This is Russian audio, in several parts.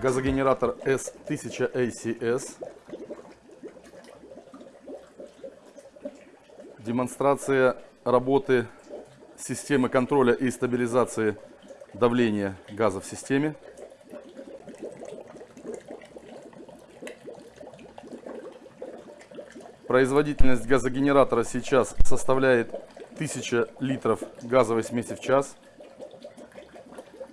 газогенератор S1000 ACS. Демонстрация работы системы контроля и стабилизации давления газа в системе. Производительность газогенератора сейчас составляет 1000 литров газовой смеси в час.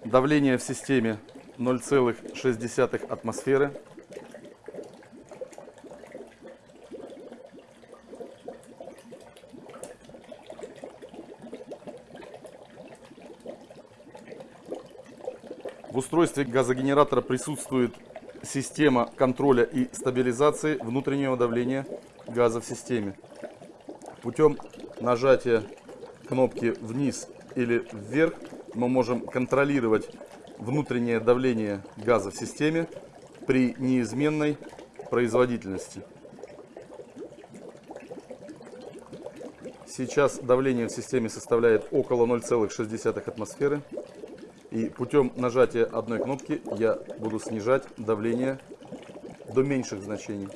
Давление в системе 0,6 атмосферы. В устройстве газогенератора присутствует система контроля и стабилизации внутреннего давления газа в системе. Путем нажатия кнопки вниз или вверх мы можем контролировать внутреннее давление газа в системе при неизменной производительности. Сейчас давление в системе составляет около 0,6 атмосферы. И путем нажатия одной кнопки я буду снижать давление до меньших значений.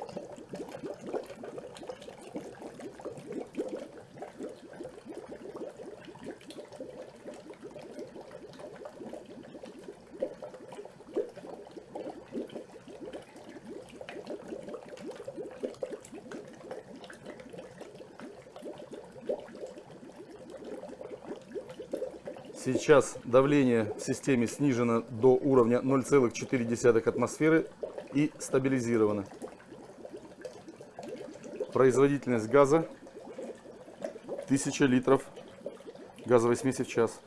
Сейчас давление в системе снижено до уровня 0,4 атмосферы и стабилизировано. Производительность газа 1000 литров газовой смеси в час.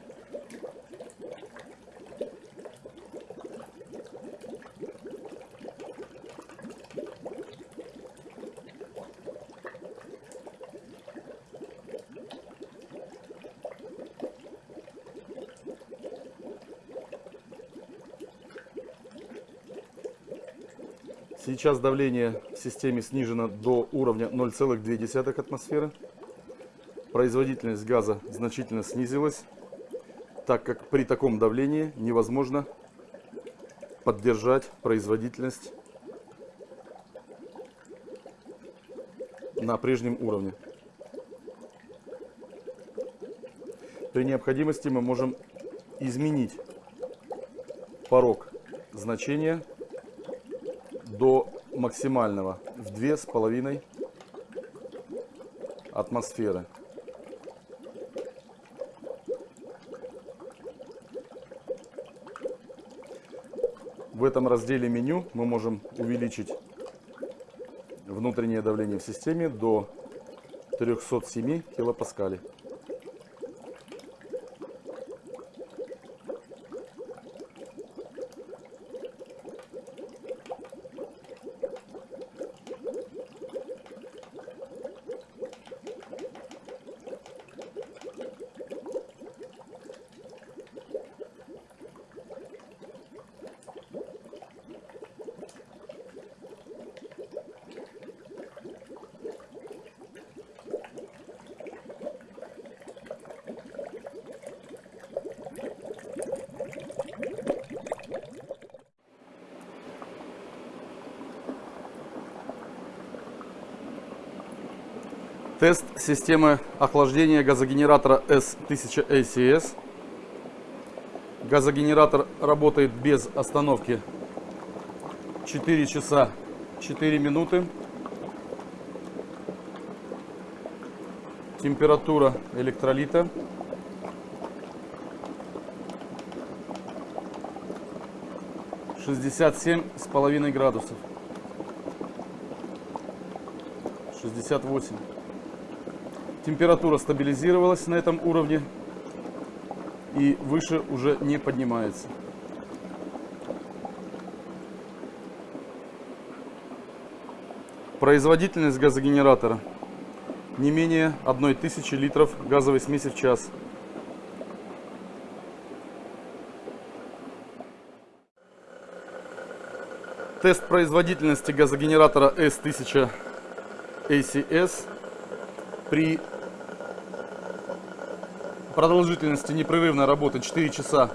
Сейчас давление в системе снижено до уровня 0,2 атмосферы. Производительность газа значительно снизилась, так как при таком давлении невозможно поддержать производительность на прежнем уровне. При необходимости мы можем изменить порог значения до максимального в две с половиной атмосферы. В этом разделе меню мы можем увеличить внутреннее давление в системе до 307 килопаскалей. Тест системы охлаждения газогенератора S1000 ACS. Газогенератор работает без остановки 4 часа 4 минуты. Температура электролита. Шестьдесят семь с половиной градусов. Шестьдесят восемь. Температура стабилизировалась на этом уровне и выше уже не поднимается. Производительность газогенератора не менее 1000 литров газовой смеси в час. Тест производительности газогенератора S1000 ACS при продолжительности непрерывной работы 4 часа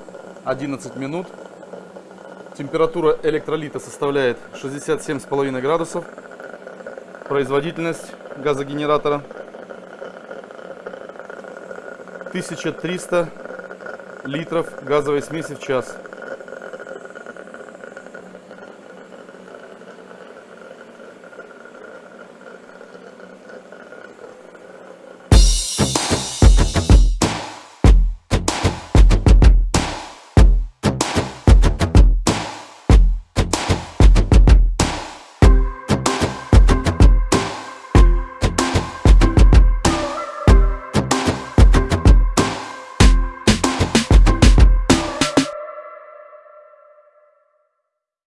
11 минут. Температура электролита составляет 67,5 градусов. Производительность газогенератора 1300 литров газовой смеси в час.